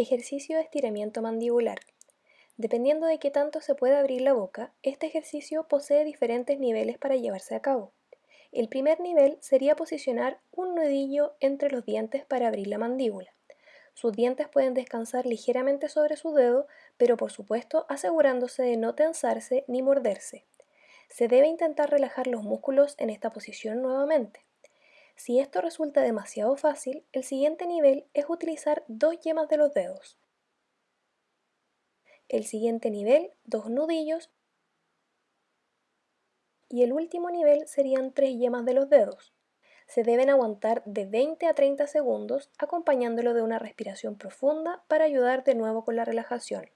Ejercicio de estiramiento mandibular. Dependiendo de qué tanto se puede abrir la boca, este ejercicio posee diferentes niveles para llevarse a cabo. El primer nivel sería posicionar un nudillo entre los dientes para abrir la mandíbula. Sus dientes pueden descansar ligeramente sobre su dedo, pero por supuesto asegurándose de no tensarse ni morderse. Se debe intentar relajar los músculos en esta posición nuevamente. Si esto resulta demasiado fácil, el siguiente nivel es utilizar dos yemas de los dedos. El siguiente nivel, dos nudillos. Y el último nivel serían tres yemas de los dedos. Se deben aguantar de 20 a 30 segundos acompañándolo de una respiración profunda para ayudar de nuevo con la relajación.